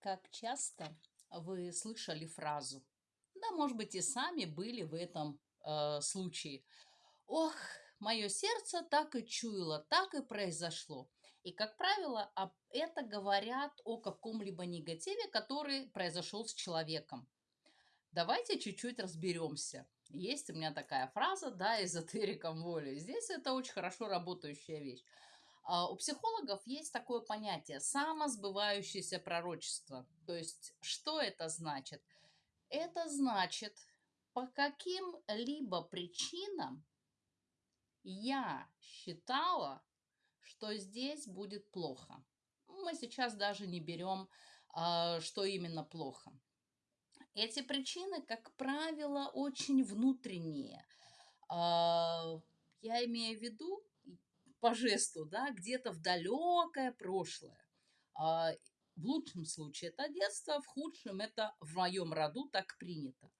Как часто вы слышали фразу, да, может быть, и сами были в этом э, случае. Ох, мое сердце так и чуяло, так и произошло. И, как правило, это говорят о каком-либо негативе, который произошел с человеком. Давайте чуть-чуть разберемся. Есть у меня такая фраза, да, эзотериком воли. Здесь это очень хорошо работающая вещь. А, у психологов есть такое понятие самосбывающееся пророчество. То есть, что это значит? Это значит, по каким-либо причинам я считала, что здесь будет плохо. Мы сейчас даже не берем, а, что именно плохо. Эти причины, как правило, очень внутренние. А, я имею в виду по жесту, да, где-то в далекое прошлое. А, в лучшем случае это детство, в худшем это в моем роду так принято.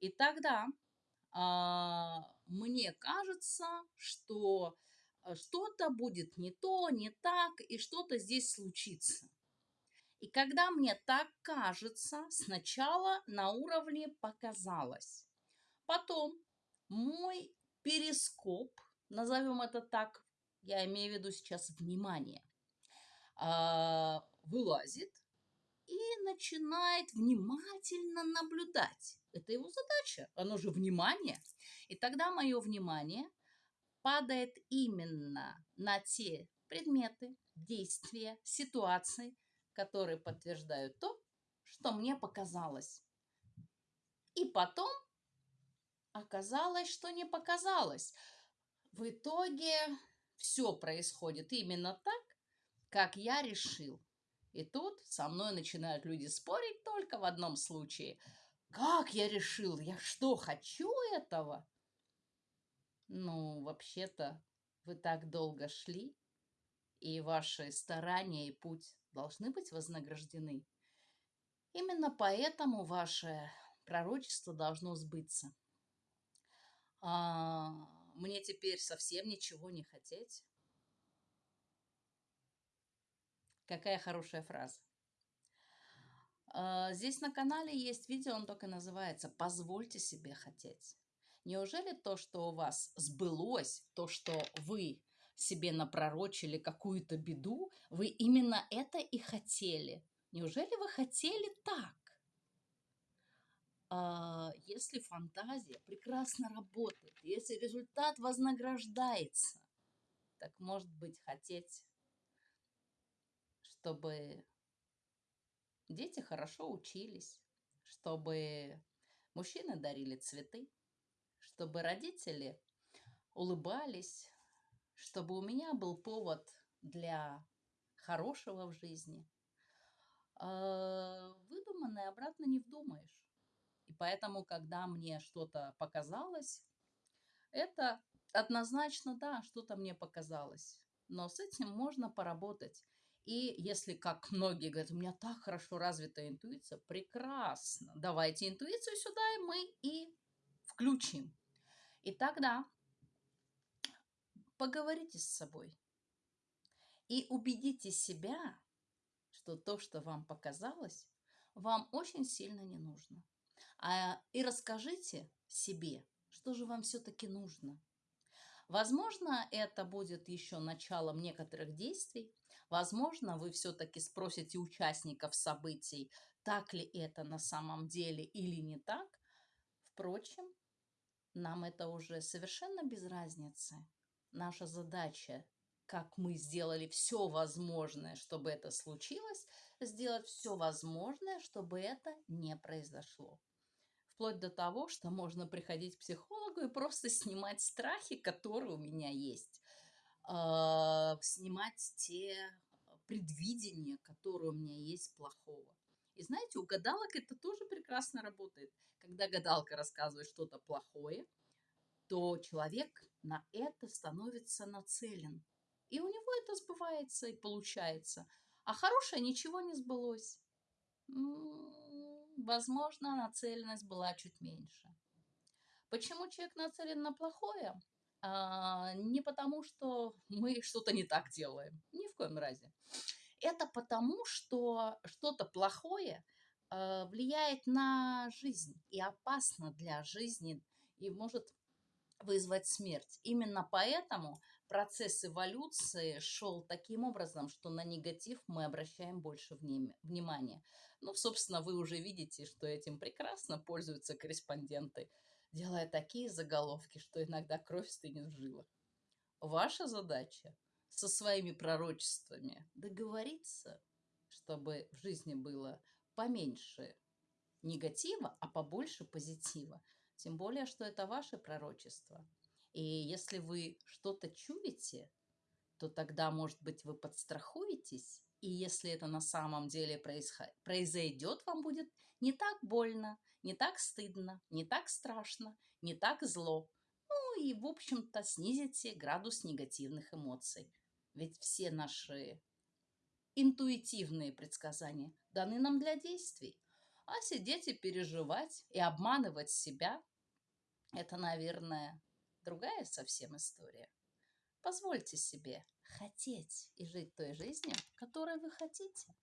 И тогда а, мне кажется, что э, что-то будет не то, не так, и что-то здесь случится. И когда мне так кажется, сначала на уровне показалось. Потом мой перископ, назовем это так, я имею в виду сейчас внимание, а, вылазит и начинает внимательно наблюдать. Это его задача, оно же внимание. И тогда мое внимание падает именно на те предметы, действия, ситуации, которые подтверждают то, что мне показалось. И потом оказалось, что не показалось. В итоге все происходит именно так, как я решил. И тут со мной начинают люди спорить только в одном случае. Как я решил? Я что, хочу этого? Ну, вообще-то, вы так долго шли, и ваши старания и путь должны быть вознаграждены. Именно поэтому ваше пророчество должно сбыться. А, мне теперь совсем ничего не хотеть. Какая хорошая фраза. А, здесь на канале есть видео, он только называется «Позвольте себе хотеть». Неужели то, что у вас сбылось, то, что вы себе напророчили какую-то беду, вы именно это и хотели? Неужели вы хотели так? А, если фантазия прекрасно работает, если результат вознаграждается, так может быть хотеть, чтобы дети хорошо учились, чтобы мужчины дарили цветы, чтобы родители улыбались, чтобы у меня был повод для хорошего в жизни. А, выдуманное обратно не вдумаешь. Поэтому, когда мне что-то показалось, это однозначно, да, что-то мне показалось. Но с этим можно поработать. И если, как многие говорят, у меня так хорошо развита интуиция, прекрасно. Давайте интуицию сюда, и мы и включим. И тогда поговорите с собой и убедите себя, что то, что вам показалось, вам очень сильно не нужно. А, и расскажите себе, что же вам все-таки нужно. Возможно, это будет еще началом некоторых действий. Возможно, вы все-таки спросите участников событий, так ли это на самом деле или не так. Впрочем, нам это уже совершенно без разницы. Наша задача, как мы сделали все возможное, чтобы это случилось, сделать все возможное, чтобы это не произошло вплоть до того, что можно приходить к психологу и просто снимать страхи, которые у меня есть, а, снимать те предвидения, которые у меня есть плохого. И знаете, у гадалок это тоже прекрасно работает. Когда гадалка рассказывает что-то плохое, то человек на это становится нацелен. И у него это сбывается и получается. А хорошее ничего не сбылось возможно, нацеленность была чуть меньше. Почему человек нацелен на плохое? А, не потому, что мы что-то не так делаем. Ни в коем разе. Это потому, что что-то плохое э, влияет на жизнь и опасно для жизни и может вызвать смерть. Именно поэтому процесс эволюции шел таким образом, что на негатив мы обращаем больше внимания. Ну, собственно, вы уже видите, что этим прекрасно пользуются корреспонденты, делая такие заголовки, что иногда кровь стынет в жилах. Ваша задача со своими пророчествами договориться, чтобы в жизни было поменьше негатива, а побольше позитива. Тем более, что это ваше пророчество. И если вы что-то чуете, то тогда, может быть, вы подстрахуетесь, и если это на самом деле произойдет, вам будет не так больно, не так стыдно, не так страшно, не так зло. Ну и, в общем-то, снизите градус негативных эмоций. Ведь все наши интуитивные предсказания даны нам для действий. А сидеть и переживать, и обманывать себя это, наверное, другая совсем история. Позвольте себе хотеть и жить той жизнью, которой вы хотите.